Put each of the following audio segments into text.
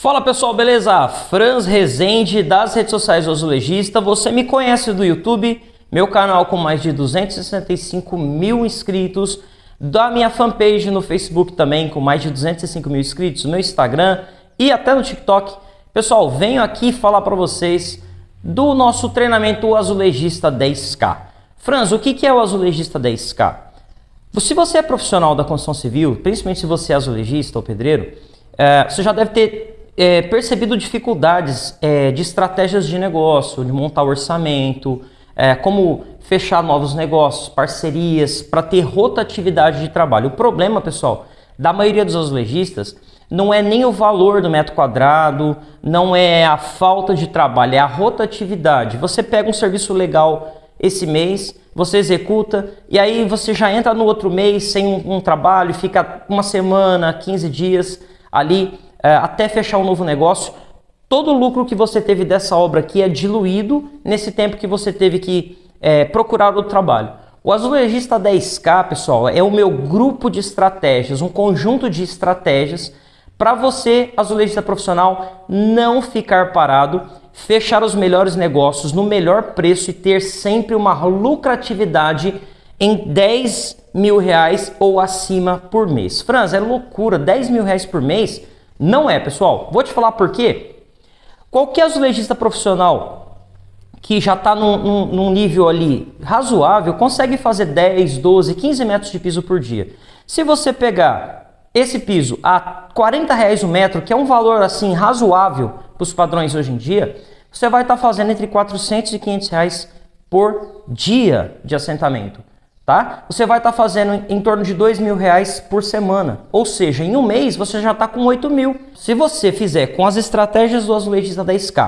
Fala pessoal, beleza? Franz Rezende das redes sociais do Azulejista. Você me conhece do YouTube, meu canal com mais de 265 mil inscritos, da minha fanpage no Facebook também com mais de 205 mil inscritos, no Instagram e até no TikTok. Pessoal, venho aqui falar para vocês do nosso treinamento Azulejista 10K. Franz, o que é o Azulejista 10K? Se você é profissional da construção civil, principalmente se você é azulejista ou pedreiro, é, você já deve ter é, percebido dificuldades é, de estratégias de negócio, de montar orçamento, é, como fechar novos negócios, parcerias, para ter rotatividade de trabalho. O problema, pessoal, da maioria dos azulejistas não é nem o valor do metro quadrado, não é a falta de trabalho, é a rotatividade. Você pega um serviço legal esse mês, você executa e aí você já entra no outro mês sem um, um trabalho, fica uma semana, 15 dias ali até fechar um novo negócio, todo o lucro que você teve dessa obra aqui é diluído nesse tempo que você teve que é, procurar o trabalho. O Azulejista 10K, pessoal, é o meu grupo de estratégias, um conjunto de estratégias para você, azulejista profissional, não ficar parado, fechar os melhores negócios no melhor preço e ter sempre uma lucratividade em 10 mil reais ou acima por mês. Franz, é loucura, 10 mil reais por mês? Não é, pessoal. Vou te falar por quê. Qualquer azulejista profissional que já está num, num, num, nível ali razoável consegue fazer 10, 12, 15 metros de piso por dia. Se você pegar esse piso a 40 reais o metro, que é um valor assim razoável para os padrões hoje em dia, você vai estar tá fazendo entre 400 e 500 reais por dia de assentamento tá? Você vai estar tá fazendo em torno de dois mil reais por semana. Ou seja, em um mês você já está com 8 mil. Se você fizer com as estratégias do azulejista da SK,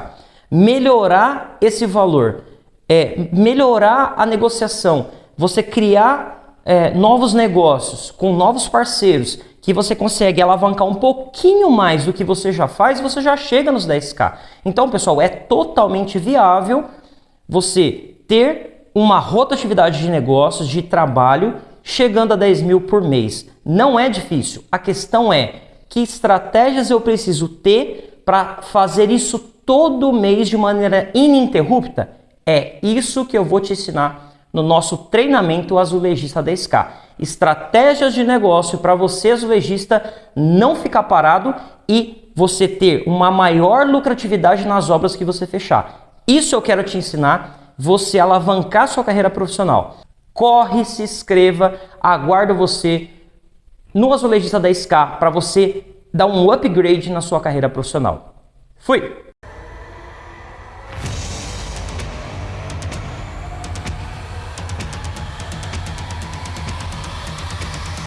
melhorar esse valor, é, melhorar a negociação, você criar é, novos negócios com novos parceiros, que você consegue alavancar um pouquinho mais do que você já faz, você já chega nos 10k. Então, pessoal, é totalmente viável você ter uma rotatividade de negócios, de trabalho, chegando a 10 mil por mês. Não é difícil. A questão é que estratégias eu preciso ter para fazer isso todo mês de maneira ininterrupta? É isso que eu vou te ensinar no nosso treinamento azulejista da SK. Estratégias de negócio para você, azulejista, não ficar parado e você ter uma maior lucratividade nas obras que você fechar. Isso eu quero te ensinar você alavancar sua carreira profissional. Corre, se inscreva, aguardo você no Azulejista da SK para você dar um upgrade na sua carreira profissional. Fui!